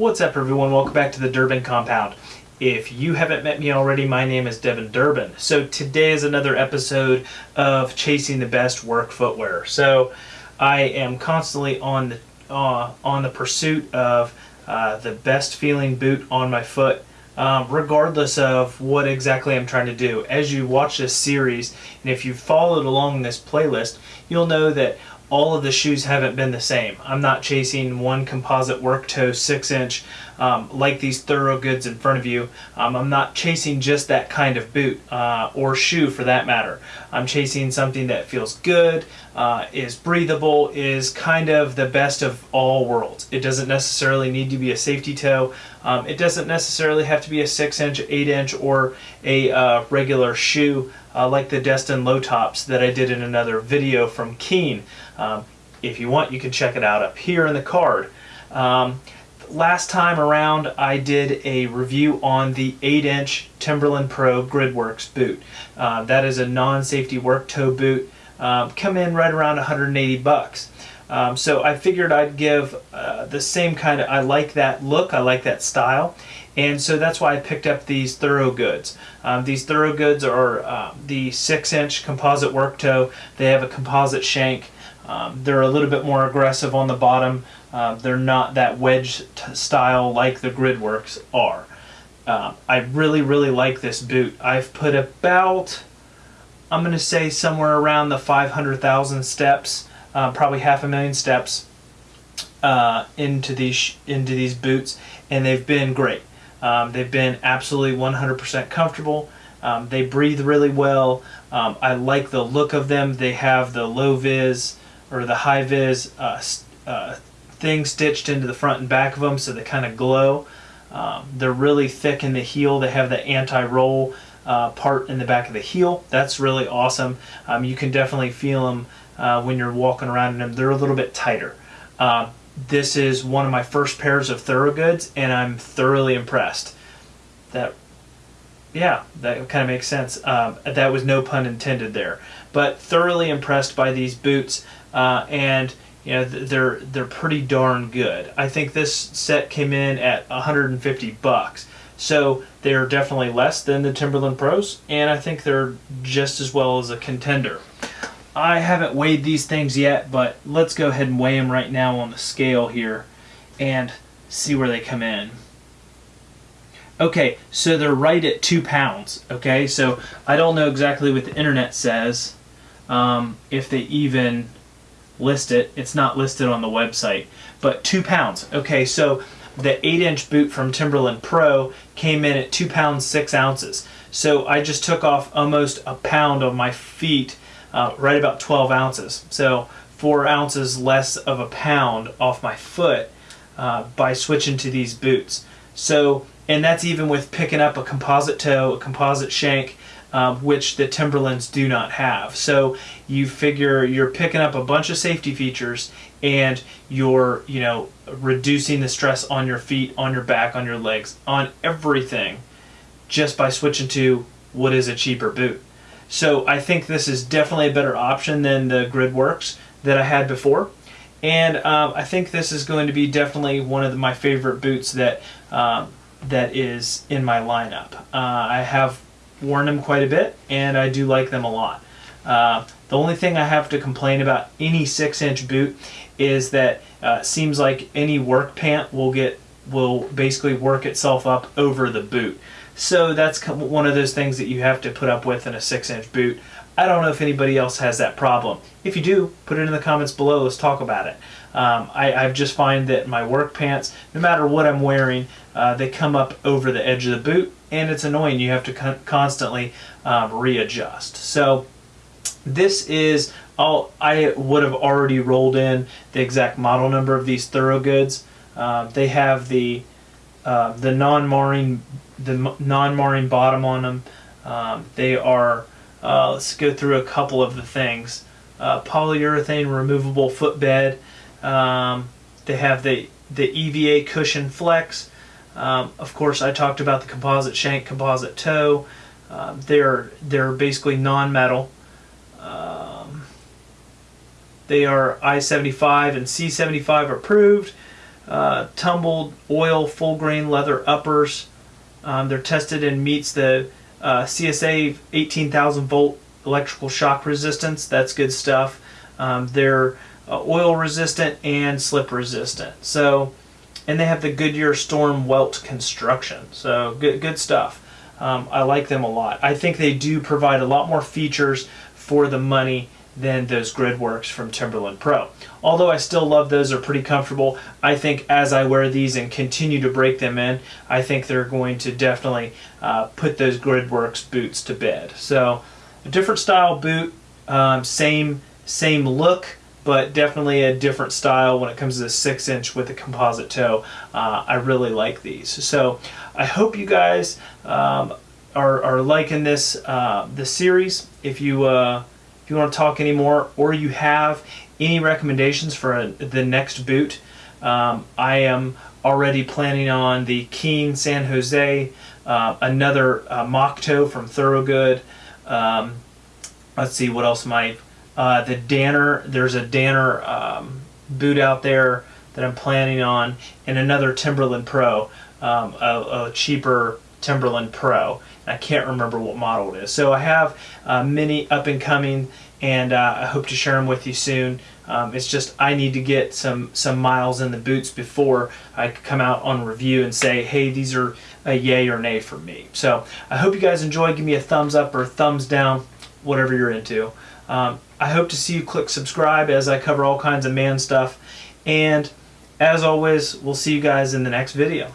What's up everyone, welcome back to the Durbin Compound. If you haven't met me already, my name is Devin Durbin. So today is another episode of Chasing the Best Work Footwear. So I am constantly on the, uh, on the pursuit of uh, the best feeling boot on my foot um, regardless of what exactly I'm trying to do. As you watch this series, and if you've followed along this playlist, you'll know that all of the shoes haven't been the same. I'm not chasing one composite work toe 6 inch um, like these Thorogoods in front of you. Um, I'm not chasing just that kind of boot uh, or shoe for that matter. I'm chasing something that feels good, uh, is breathable, is kind of the best of all worlds. It doesn't necessarily need to be a safety toe. Um, it doesn't necessarily have to be a 6 inch, 8 inch, or a uh, regular shoe uh, like the Destin low tops that I did in another video from Keen. Um, if you want, you can check it out up here in the card. Um, last time around, I did a review on the 8-inch Timberland Pro Gridworks boot. Uh, that is a non-safety work toe boot. Um, come in right around 180 bucks. Um, so I figured I'd give uh, the same kind of, I like that look, I like that style, and so that's why I picked up these Thorogoods. Um, these Thorogoods are uh, the 6-inch composite work toe. They have a composite shank. Um, they're a little bit more aggressive on the bottom. Uh, they're not that wedge style like the Gridworks are. Uh, I really, really like this boot. I've put about, I'm going to say somewhere around the 500,000 steps uh, probably half a million steps uh, into these into these boots, and they've been great. Um, they've been absolutely 100% comfortable. Um, they breathe really well. Um, I like the look of them. They have the low vis or the high vis uh, uh, thing stitched into the front and back of them, so they kind of glow. Um, they're really thick in the heel. They have the anti-roll uh, part in the back of the heel. That's really awesome. Um, you can definitely feel them uh, when you're walking around in them. They're a little bit tighter. Uh, this is one of my first pairs of Thorogoods, and I'm thoroughly impressed. That, yeah, that kind of makes sense. Um, that was no pun intended there. But thoroughly impressed by these boots, uh, and you know they're they're pretty darn good. I think this set came in at 150 bucks. So they're definitely less than the Timberland Pros, and I think they're just as well as a contender. I haven't weighed these things yet, but let's go ahead and weigh them right now on the scale here and see where they come in. Okay, so they're right at two pounds. Okay, so I don't know exactly what the internet says, um, if they even list it. It's not listed on the website, but two pounds. Okay, so the 8 inch boot from Timberland Pro came in at 2 pounds 6 ounces. So I just took off almost a pound of my feet uh, right about 12 ounces. So four ounces less of a pound off my foot uh, by switching to these boots. So, and that's even with picking up a composite toe, a composite shank, um, which the Timberlands do not have. So you figure you're picking up a bunch of safety features and you're, you know, reducing the stress on your feet, on your back, on your legs, on everything just by switching to what is a cheaper boot. So I think this is definitely a better option than the Gridworks that I had before. And um, I think this is going to be definitely one of the, my favorite boots that um, that is in my lineup. Uh, I have worn them quite a bit, and I do like them a lot. Uh, the only thing I have to complain about any six-inch boot is that uh, seems like any work pant will get will basically work itself up over the boot. So that's one of those things that you have to put up with in a 6-inch boot. I don't know if anybody else has that problem. If you do, put it in the comments below. Let's talk about it. Um, I, just find that my work pants, no matter what I'm wearing, uh, they come up over the edge of the boot, and it's annoying. You have to con constantly um, readjust. So this is all. I would have already rolled in the exact model number of these Thorogoods. Uh, they have the uh, the non-marring the non-marring bottom on them. Um, they are, uh, let's go through a couple of the things. Uh, polyurethane removable footbed. Um, they have the, the EVA cushion flex. Um, of course, I talked about the composite shank, composite toe. Um, they're, they're basically non-metal. Um, they are I-75 and C-75 approved. Uh, tumbled oil full grain leather uppers. Um, they're tested and meets the uh, CSA 18,000 volt electrical shock resistance. That's good stuff. Um, they're uh, oil resistant and slip resistant. So, and they have the Goodyear Storm Welt construction. So good, good stuff. Um, I like them a lot. I think they do provide a lot more features for the money than those Gridworks from Timberland Pro. Although I still love those, they're pretty comfortable. I think as I wear these and continue to break them in, I think they're going to definitely uh, put those Gridworks boots to bed. So a different style boot, um, same same look, but definitely a different style when it comes to the six inch with the composite toe. Uh, I really like these. So I hope you guys um, are, are liking this uh, this series. If you uh, you want to talk anymore or you have any recommendations for a, the next boot, um, I am already planning on the Keen San Jose, uh, another uh, toe from Thorogood. Um, let's see what else might uh, the Danner, there's a Danner um, boot out there that I'm planning on, and another Timberland Pro, um, a, a, cheaper Timberland Pro. I can't remember what model it is. So I have uh, many up and coming, and uh, I hope to share them with you soon. Um, it's just I need to get some some miles in the boots before I come out on review and say, hey, these are a yay or nay for me. So I hope you guys enjoy. Give me a thumbs up or thumbs down, whatever you're into. Um, I hope to see you click subscribe as I cover all kinds of man stuff. And as always, we'll see you guys in the next video.